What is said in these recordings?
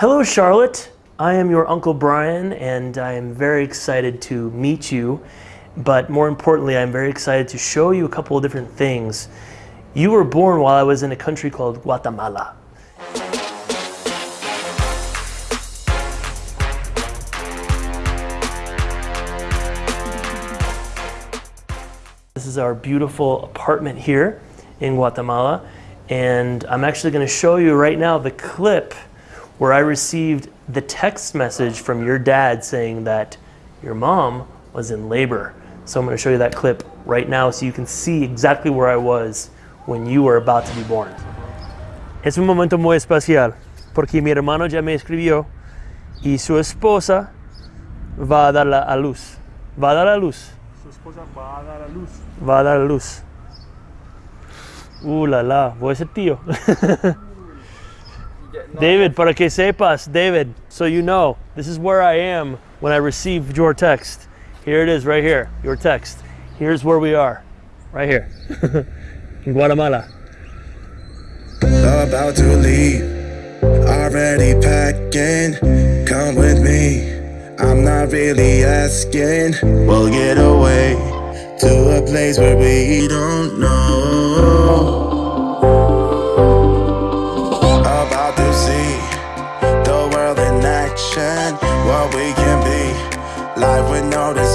Hello, Charlotte. I am your Uncle Brian, and I am very excited to meet you. But more importantly, I'm very excited to show you a couple of different things. You were born while I was in a country called Guatemala. This is our beautiful apartment here in Guatemala. And I'm actually going to show you right now the clip where I received the text message from your dad saying that your mom was in labor. So I'm going to show you that clip right now so you can see exactly where I was when you were about to be born. Es un momento muy especial porque mi hermano ya me escribió y su esposa va a dar a luz. Va a dar a luz. Su esposa va a dar a luz. Va a dar a luz. Uh, la la, voy a ser tío. David, para que sepas, David, so you know, this is where I am when I received your text. Here it is, right here, your text. Here's where we are, right here, in Guatemala. About to leave, already packing. Come with me, I'm not really asking. We'll get away to a place where we don't know.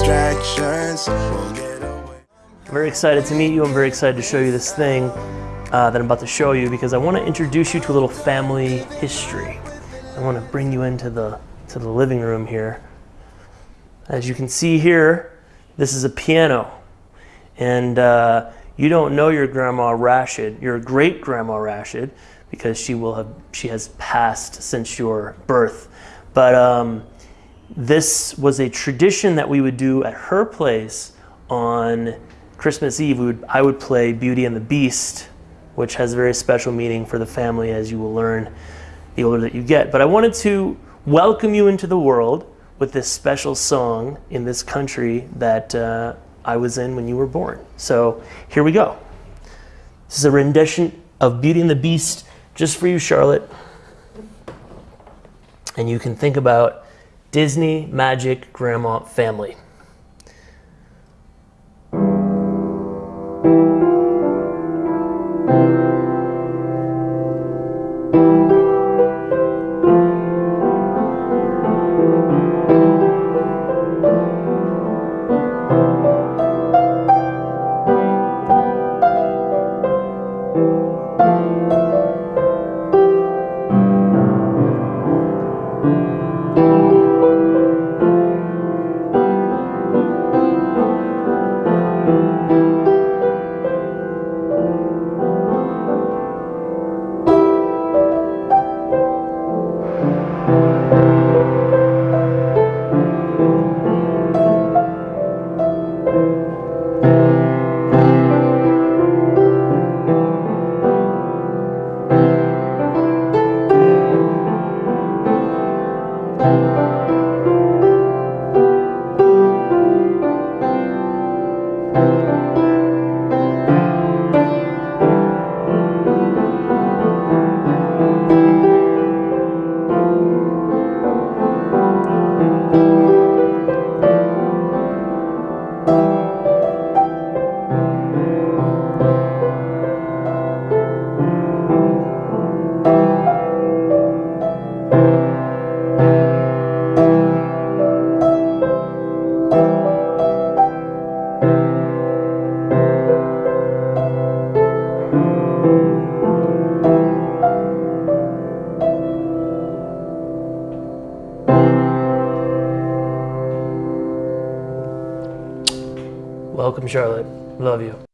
Distractions. Very excited to meet you. I'm very excited to show you this thing uh, that I'm about to show you because I want to introduce you to a little family history. I want to bring you into the to the living room here. As you can see here, this is a piano, and uh, you don't know your grandma Rashid, your great grandma Rashid, because she will have she has passed since your birth. But um, this was a tradition that we would do at her place on Christmas Eve. Would, I would play Beauty and the Beast, which has a very special meaning for the family, as you will learn the older that you get. But I wanted to welcome you into the world with this special song in this country that uh, I was in when you were born. So here we go. This is a rendition of Beauty and the Beast just for you, Charlotte. And you can think about Disney Magic Grandma Family. Welcome, Charlotte. Love you.